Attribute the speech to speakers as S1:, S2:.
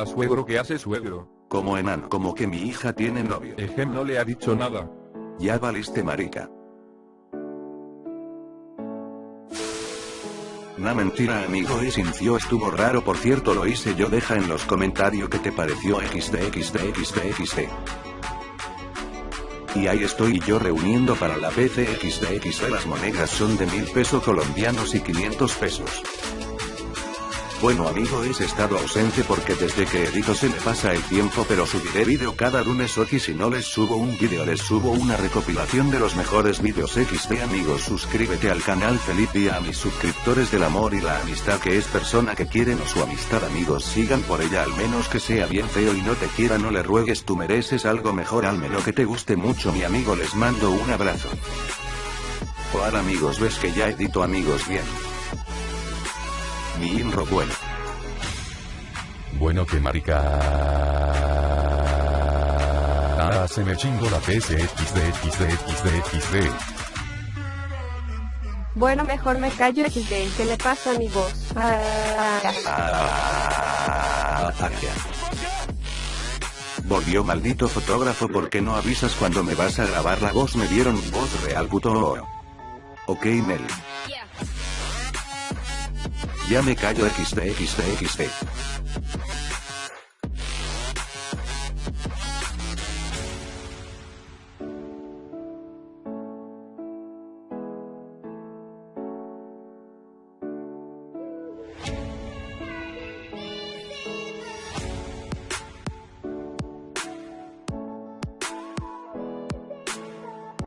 S1: Hola suegro, ¿qué hace suegro?
S2: Como enano, como que mi hija tiene novio.
S1: Ejem no le ha dicho nada.
S2: Ya valiste marica. Na mentira amigo y sintió estuvo raro por cierto lo hice yo deja en los comentarios que te pareció xdxdxdxd. Y ahí estoy yo reuniendo para la PCXDXD las monedas son de mil pesos colombianos y 500 pesos. Bueno amigo he estado ausente porque desde que edito se me pasa el tiempo pero subiré vídeo cada lunes. O si no les subo un vídeo les subo una recopilación de los mejores vídeos XD amigos. Suscríbete al canal Felipe y a mis suscriptores del amor y la amistad que es persona que quieren o su amistad amigos. Sigan por ella al menos que sea bien feo y no te quiera no le ruegues tú mereces algo mejor. Al menos que te guste mucho mi amigo les mando un abrazo. Hola amigos ves que ya edito amigos bien mi inro bueno.
S3: Bueno que marica. Ah, se me chingo la PCXDXDXDXD.
S4: Bueno, mejor me callo XD. ¿Qué le pasa a mi voz? Ah,
S2: Ah, Volvió maldito fotógrafo porque no avisas cuando me vas a grabar la voz me dieron voz real puto. Ok Mel. Ya me callo XD XD XD.